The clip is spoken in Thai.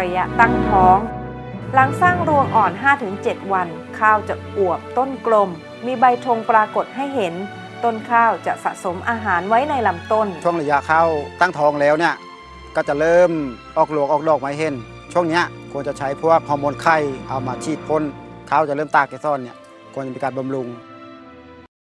ระยะตั้งท้อง หลังสร้างรวงอ่อน 5-7 วัน ข้าวจะอวบต้นกลม มีใบธงปรากฏให้เห็น ต้นข้าวจะสะสมอาหารไว้ในลำต้น ช่วงระยะข้าวตั้งท้องแล้วเนี่ยก็จะเริ่มออกหลวงออกดอกมาเห็น ช่วงนี้ควรจะใช้พวกฮอร์โมนไข่เอามาฉีดพ่นข้าวจะเริ่มตากเกสรเนี่ยควรจะมีการบำรุง